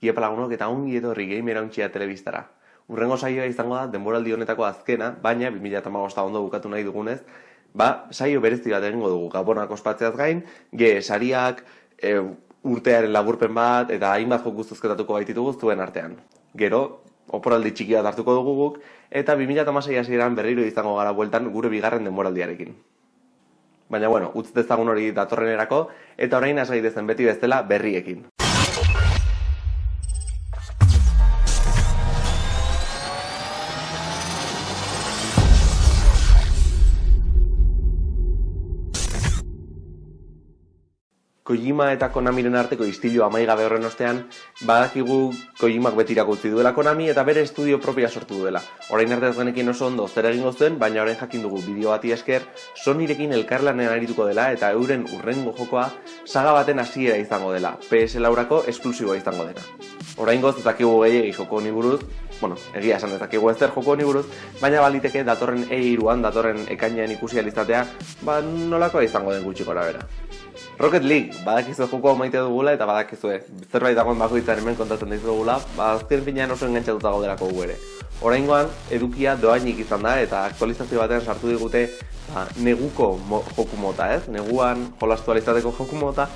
Iepa lagunok eta ongi etorri game erauntxia telebistara. Urrengo saioa izango da denboraldi honetako azkena, baina 2008 ondo bukatu nahi dugunez, ba, saio berezi bat egingo dugu gabonak ospatzeaz gain, ge sariak, e, urtearen laburpen bat, eta hainbat joku zuzketatuko baititugu zuen artean. Gero, oporaldi txiki bat hartuko dugu guk, eta 2006 hasieran berriro izango gara bueltan gure bigarren denboraldiarekin. Baina bueno, utz dezagun hori datorrenerako, eta orain hasgai dezen beti bezala berriekin. Kojima eta Konamiren arteko istilu amaigabe horren ostean, badakigu Kojimak beti utzi duela Konami eta bere estudio propia sortu duela. Orain arte ez genekin oso ondo zer egingo zuen, baina orain jakin dugu bideo bati esker, Sonyrekin elkarlanen arituko dela eta euren urrengo jokoa saga baten hasiera izango dela, PS laurako esklusiboa izango dena. Orain goz, ezakigu gehiagi joko honi buruz, bueno, egia esan ez zer joko honi buruz, baina baliteke datorren E-iruan, datorren ekainean ikusi alizatea, ba nolakoa izango den gutxi gora bera. Rocket League, badakizue joko maite dugula eta badakizue zerbait dagoen bakoitzan hemen kontatzen dugula, ba azken finean oso engantzatuta gaudelako gu ere. Oraingoan edukia doainik izan da eta aktualizazio batean sartu digute ba, neguko mo, joku mota, ez? Neguan jolastu alizateko joku mota,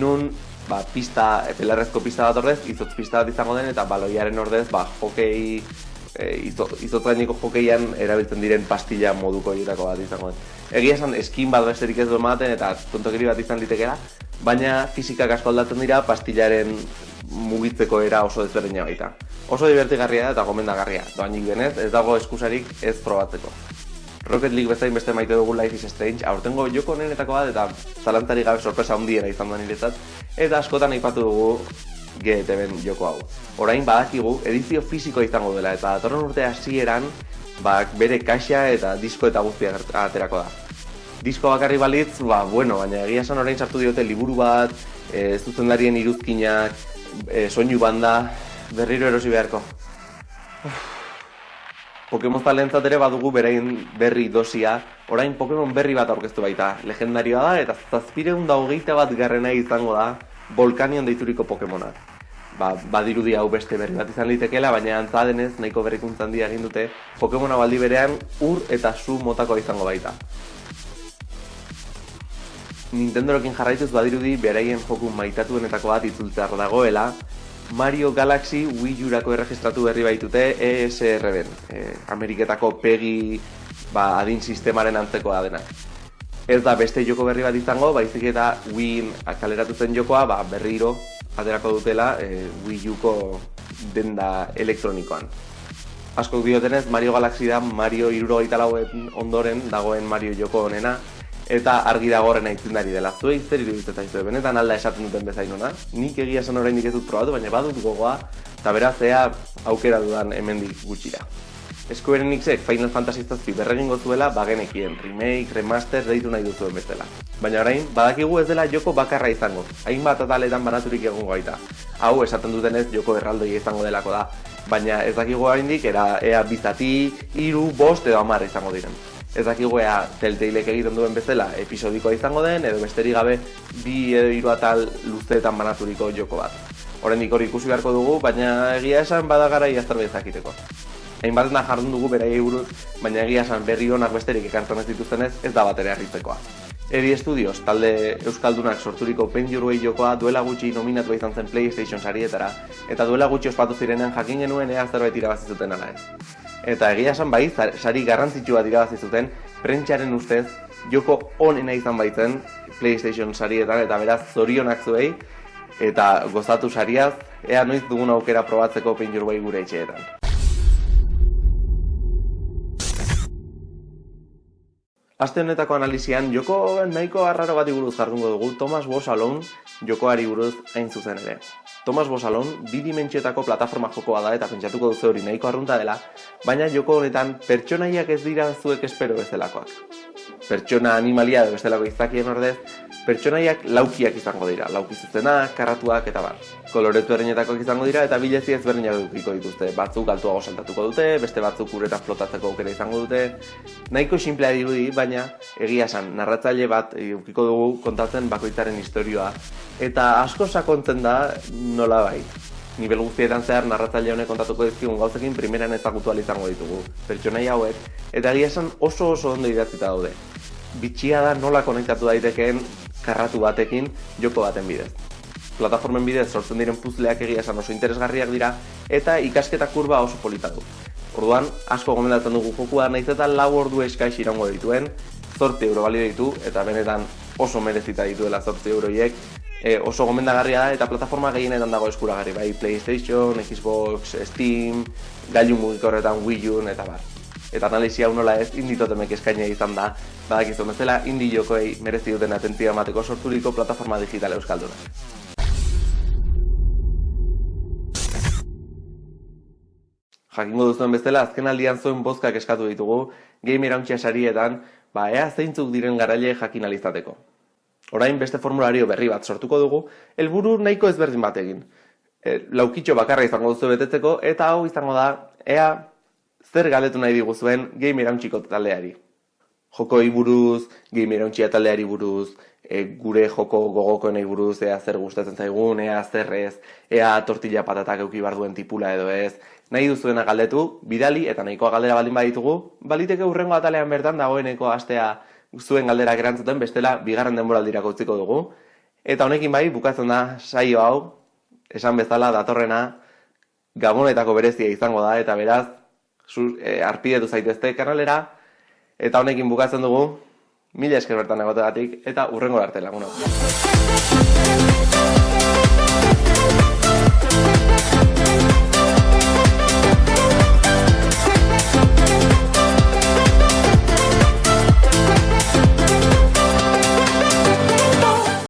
nun ba, pista, pelarrezko pista bat ordez, izotz pista bat izango den eta baloiaren ordez, ba, hokei e, izotz gaineko jokeian erabiltzen diren pastilla moduko horietako bat izango den egia esan eskin bat besterik ez du ematen eta tontokeri bat izan litekera, baina fizikak asko aldatzen dira pastillaren mugitzeko era oso ezberdina baita. Oso divertigarria da eta gomendagarria, doainik denez ez dago eskusarik ez probatzeko. Rocket League bezain beste maite dugu Life is Strange, aurtengo joko honenetako bat eta zalantari gabe sorpresa handiena izan da niretzat, eta askotan aipatu dugu GTB joko hau. Orain badakigu edizio fisiko izango dela eta datorren urte hasieran ba, bere kaxa eta disko eta guztia aterako da. Disko bakarri balitz, ba, bueno, baina egia esan orain sartu diote liburu bat, e, zuzendarien iruzkinak, e, soinu banda, berriro erosi beharko. Pokemon talentzat ere badugu berain berri dosia, orain Pokemon berri bat aurkeztu baita, legendarioa da eta zazpireun da hogeita bat garrena izango da Volcanion deituriko Pokemonak ba, badirudi hau beste berri bat izan litekeela, baina antza denez nahiko berrikuntza handia egin dute Pokemona baldi berean ur eta su motako izango baita. Nintendorokin jarraituz badirudi beraien joku maitatuenetako bat itzultzar dagoela, Mario Galaxy Wii U-rako erregistratu berri baitute ESRB-en, e, Ameriketako PEGI ba, adin sistemaren antzekoa dena. Ez da beste joko berri bat izango, baizik eta Wii kaleratu zen jokoa ba, berriro aterako dutela e, Wii Uko denda elektronikoan. Asko diotenez, Mario Galaxy da Mario iruro ondoren dagoen Mario joko honena, eta argi dagoren aitzindari dela. Zue zer iruditzen zaizu, benetan alda esaten duten bezain ona. Nik egia esan oraindik ez dut probatu, baina badut gogoa, eta beraz ea aukera dudan hemendik gutxira. Square Enixek Final Fantasy zazpi berregin gozuela bagenekien, remake, remaster deitu nahi duzuen bezala. Baina orain, badakigu ez dela joko bakarra izango, hainbat ataletan banaturik egongo gaita. Hau, esaten dutenez joko erraldoi izango delako da. Baina ez dakigu oraindik era ea bizati, iru, bost edo amar izango diren. Ez dakigu ea telteilek egiten duen bezala episodikoa izango den, edo besterik gabe bi edo hiru atal luzeetan banaturiko joko bat. Horendik hori ikusi beharko dugu, baina egia esan badagara iazterbait zakiteko hainbat jardun dugu beraiei buruz, baina egia esan berri honak besterik ekartzen ez dituztenez, ez da batera harritzekoa. Eri Studios, talde Euskaldunak sorturiko Paint jokoa duela gutxi nominatu izan zen PlayStation sarietara, eta duela gutxi ospatu zirenean jakin genuen ea zerbait irabazi zuten ala ez. Eta egia esan bai, sari garrantzitsu bat irabazi zuten, prentsaren ustez, joko onena izan baitzen PlayStation sarietan, eta beraz zorionak zuei, eta gozatu sariaz, ea noiz dugun aukera probatzeko Paint gure etxeetan. Aste honetako analizian, joko nahiko arraro bat buruz jardungo dugu Thomas Bosalon jokoari buruz hain zuzen ere. Thomas Bosalon bi dimentsiotako plataforma jokoa da eta pentsatuko duzu hori nahiko arrunta dela, baina joko honetan pertsonaiak ez dira zuek espero bezalakoak. Pertsona animalia edo bestelako izakien ordez, pertsonaiak laukiak izango dira, lauki zuzenak, karratuak eta bar. Koloretu erinetakoak izango dira eta bilezi ezberdinak dukiko dituzte. Batzuk altuago saltatuko dute, beste batzuk uretan flotatzeko aukera izango dute. Nahiko simplea dirudi, baina egia esan, narratzaile bat edukiko dugu kontatzen bakoitzaren historioa. Eta asko sakontzen da nola bai. nivel guztietan zehar narratzaile honek kontatuko dizkigun gauzekin primeran ezagutu izango ditugu, pertsonai hauek, eta egia esan oso oso ondo idatzita daude. Bitxia da nola konektatu daitekeen karratu batekin joko baten bidez. Plataformen bidez sortzen diren puzleak egia esan oso interesgarriak dira, eta ikasketa kurba oso polita du. Orduan, asko gomendatzen dugu jokua nahiz eta lau ordu eskaiz irango dituen, zorti euro balio ditu, eta benetan oso merezita dituela zorti euroiek, e, oso gomendagarria da eta plataforma gehienetan dago eskuragarri, bai PlayStation, Xbox, Steam, gailu mugikorretan Wii U eta bar. Eta analizia hau nola ez inditotemek eskaina izan da, badakizu bezala indi jokoei merezi duten atentzioa emateko sorturiko plataforma digital euskalduna. Jakingo duzuen bezala, azken aldian zuen bozkak eskatu ditugu, game irauntxea sarietan, ba, ea zeintzuk diren garaile jakin alizateko. Orain beste formulario berri bat sortuko dugu, helburu nahiko ezberdin bat egin. E, laukitxo bakarra izango duzu betetzeko, eta hau izango da, ea zer galetu nahi diguzuen game irauntxiko taldeari. Joko buruz, game irauntxia taldeari buruz, e, gure joko gogoko nahi buruz, ea zer gustatzen zaigun, ea zer ez, ea tortilla patatak euki duen tipula edo ez, nahi duzuena galdetu, bidali eta nahikoa galdera baldin baditugu, baliteke urrengo atalean bertan dagoeneko astea zuen galdera gerantzuten bestela bigarren denboraldira utziko dugu. Eta honekin bai, bukatzen da saio hau, esan bezala datorrena gabonetako berezia izango da, eta beraz, e, eh, arpidetu zaitezte kanalera, eta honekin bukatzen dugu, mila esker bertan egotegatik, eta urrengora arte laguna.